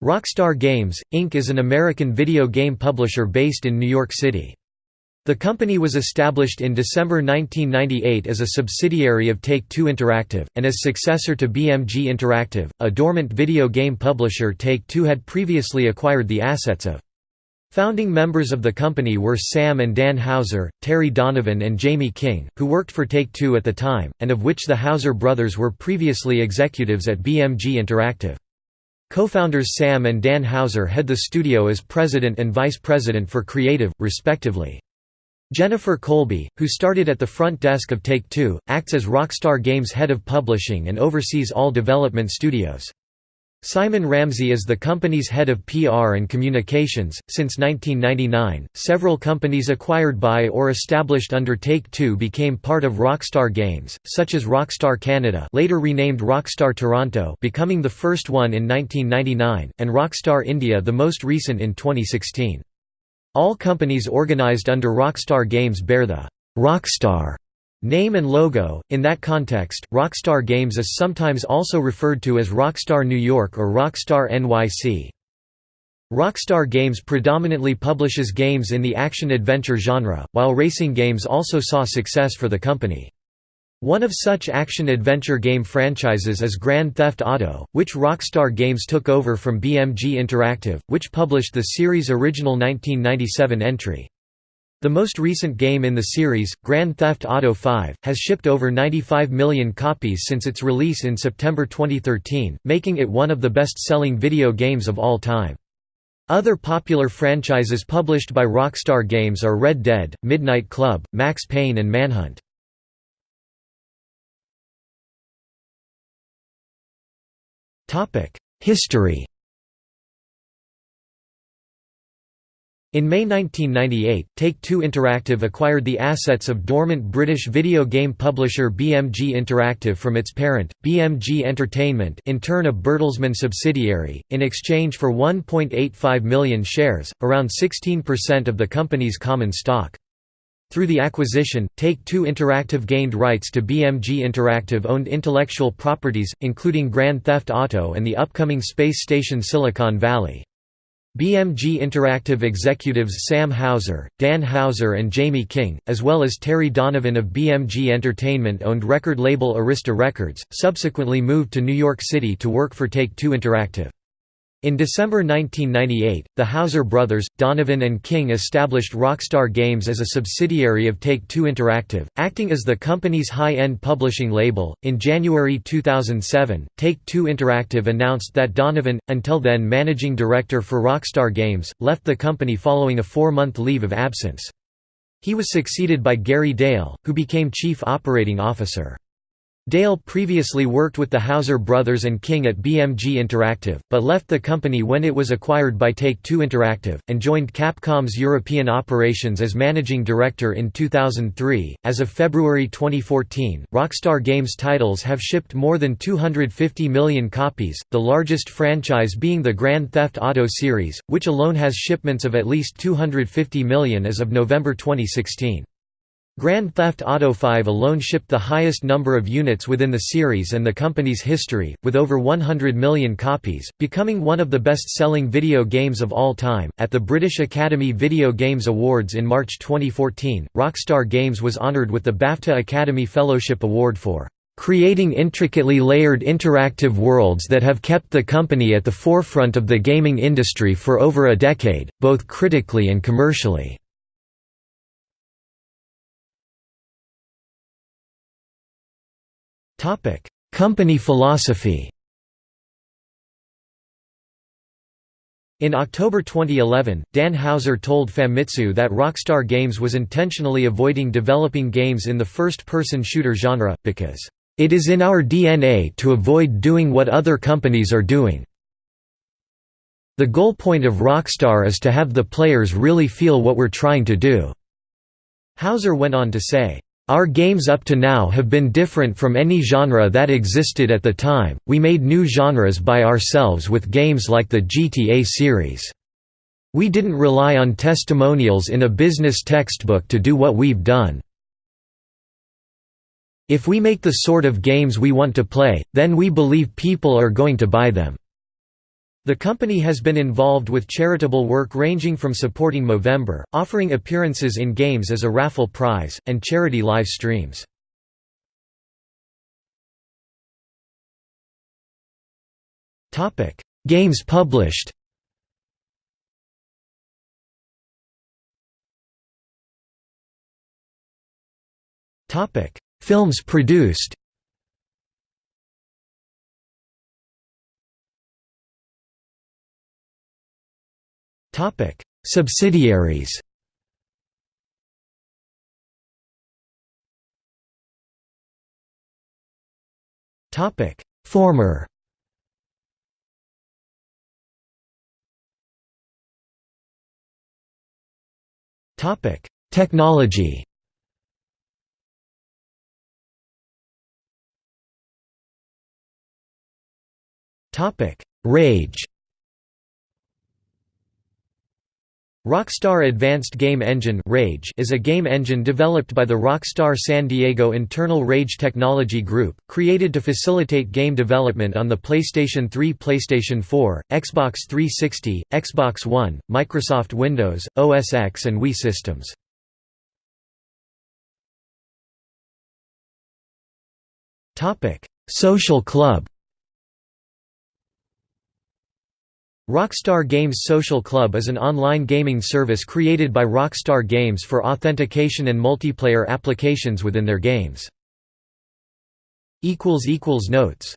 Rockstar Games, Inc. is an American video game publisher based in New York City. The company was established in December 1998 as a subsidiary of Take-Two Interactive, and as successor to BMG Interactive, a dormant video game publisher Take-Two had previously acquired the assets of. Founding members of the company were Sam and Dan Houser, Terry Donovan and Jamie King, who worked for Take-Two at the time, and of which the Houser brothers were previously executives at BMG Interactive. Co-founders Sam and Dan Houser head the studio as president and vice president for creative, respectively. Jennifer Kolbe, who started at the front desk of Take-Two, acts as Rockstar Games' head of publishing and oversees all development studios. Simon Ramsey is the company's head of PR and communications. Since 1999, several companies acquired by or established under Take-Two became part of Rockstar Games, such as Rockstar Canada, later renamed Rockstar Toronto, becoming the first one in 1999, and Rockstar India, the most recent in 2016. All companies organized under Rockstar Games bear the Rockstar Name and logo. In that context, Rockstar Games is sometimes also referred to as Rockstar New York or Rockstar NYC. Rockstar Games predominantly publishes games in the action-adventure genre, while racing games also saw success for the company. One of such action-adventure game franchises is Grand Theft Auto, which Rockstar Games took over from BMG Interactive, which published the series' original 1997 entry. The most recent game in the series, Grand Theft Auto V, has shipped over 95 million copies since its release in September 2013, making it one of the best-selling video games of all time. Other popular franchises published by Rockstar Games are Red Dead, Midnight Club, Max Payne and Manhunt. History In May 1998, Take-Two Interactive acquired the assets of dormant British video game publisher BMG Interactive from its parent, BMG Entertainment in turn a Bertelsmann subsidiary, in exchange for 1.85 million shares, around 16% of the company's common stock. Through the acquisition, Take-Two Interactive gained rights to BMG Interactive-owned intellectual properties, including Grand Theft Auto and the upcoming space station Silicon Valley. BMG Interactive executives Sam Houser, Dan Houser and Jamie King, as well as Terry Donovan of BMG Entertainment owned record label Arista Records, subsequently moved to New York City to work for Take-Two Interactive. In December 1998, the Houser brothers, Donovan and King established Rockstar Games as a subsidiary of Take-Two Interactive, acting as the company's high-end publishing label. In January 2007, Take-Two Interactive announced that Donovan, until then managing director for Rockstar Games, left the company following a four-month leave of absence. He was succeeded by Gary Dale, who became chief operating officer. Dale previously worked with the Houser brothers and King at BMG Interactive, but left the company when it was acquired by Take-Two Interactive, and joined Capcom's European operations as managing director in 2003. As of February 2014, Rockstar Games titles have shipped more than 250 million copies, the largest franchise being the Grand Theft Auto series, which alone has shipments of at least 250 million as of November 2016. Grand Theft Auto V alone shipped the highest number of units within the series and the company's history, with over 100 million copies, becoming one of the best-selling video games of all time. At the British Academy Video Games Awards in March 2014, Rockstar Games was honoured with the BAFTA Academy Fellowship Award for creating intricately layered interactive worlds that have kept the company at the forefront of the gaming industry for over a decade, both critically and commercially. Company philosophy. In October 2011, Dan Houser told Famitsu that Rockstar Games was intentionally avoiding developing games in the first-person shooter genre, because, "...it is in our DNA to avoid doing what other companies are doing. The goal point of Rockstar is to have the players really feel what we're trying to do." Houser went on to say, our games up to now have been different from any genre that existed at the time, we made new genres by ourselves with games like the GTA series. We didn't rely on testimonials in a business textbook to do what we've done. If we make the sort of games we want to play, then we believe people are going to buy them. The company has been involved with charitable work ranging from supporting Movember, offering appearances in games as a raffle prize, and charity live streams. Games published Films produced Topic: Subsidiaries. Topic: Former. Topic: Technology. Topic: Rage. Rockstar Advanced Game Engine Rage is a game engine developed by the Rockstar San Diego internal Rage Technology Group, created to facilitate game development on the PlayStation 3 PlayStation 4, Xbox 360, Xbox One, Microsoft Windows, OS X and Wii systems. Social Club Rockstar Games Social Club is an online gaming service created by Rockstar Games for authentication and multiplayer applications within their games. Notes